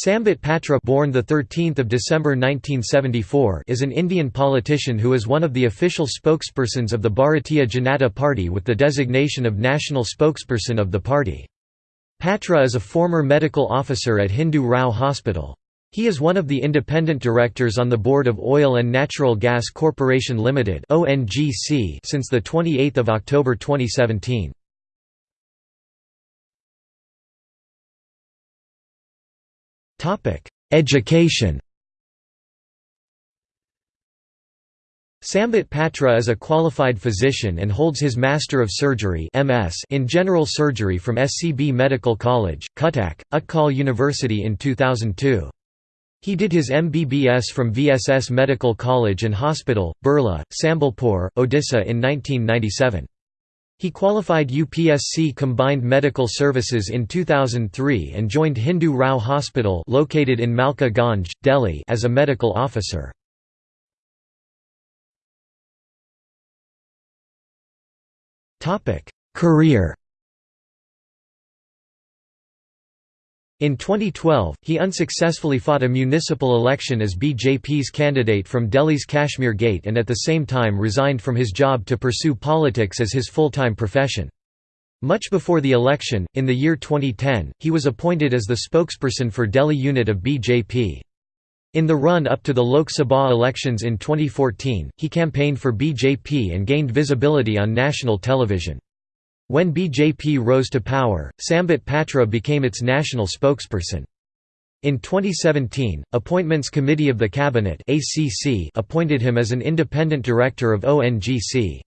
Sambit Patra born the 13th of December 1974 is an Indian politician who is one of the official spokespersons of the Bharatiya Janata Party with the designation of national spokesperson of the party. Patra is a former medical officer at Hindu Rao Hospital. He is one of the independent directors on the board of Oil and Natural Gas Corporation Limited (ONGC) since the 28th of October 2017. Education Sambit Patra is a qualified physician and holds his Master of Surgery (MS) in General Surgery from SCB Medical College, Cuttack, Utkal University in 2002. He did his MBBS from VSS Medical College and Hospital, Burla, Sambalpur, Odisha in 1997. He qualified UPSC Combined Medical Services in 2003 and joined Hindu Rao Hospital located in Malka Ganj, Delhi as a medical officer. Career In 2012, he unsuccessfully fought a municipal election as BJP's candidate from Delhi's Kashmir Gate and at the same time resigned from his job to pursue politics as his full-time profession. Much before the election, in the year 2010, he was appointed as the spokesperson for Delhi unit of BJP. In the run-up to the Lok Sabha elections in 2014, he campaigned for BJP and gained visibility on national television. When BJP rose to power, Sambit Patra became its national spokesperson. In 2017, Appointments Committee of the Cabinet appointed him as an independent director of ONGC.